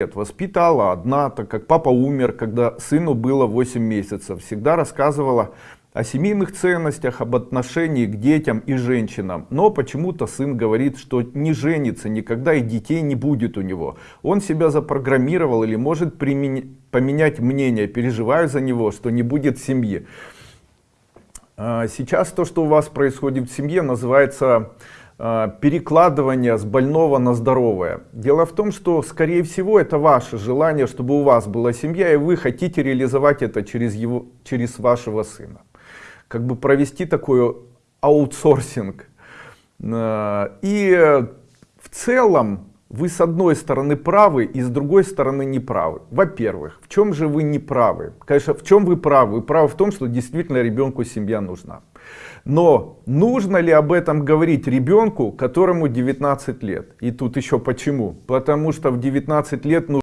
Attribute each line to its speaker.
Speaker 1: лет воспитала одна, так как папа умер, когда сыну было 8 месяцев. Всегда рассказывала о семейных ценностях, об отношении к детям и женщинам. Но почему-то сын говорит, что не женится никогда и детей не будет у него. Он себя запрограммировал или может поменять мнение. Переживаю за него, что не будет семьи. А, сейчас то, что у вас происходит в семье, называется а, перекладывание с больного на здоровое. Дело в том, что, скорее всего, это ваше желание, чтобы у вас была семья, и вы хотите реализовать это через, его, через вашего сына. Как бы провести такой аутсорсинг. А, и в целом вы с одной стороны правы и с другой стороны не правы. Во-первых, в чем же вы не правы? Конечно, в чем вы правы? Вы правы в том, что действительно ребенку семья нужна. Но нужно ли об этом говорить ребенку, которому 19 лет? И тут еще почему? Потому что в 19 лет нужно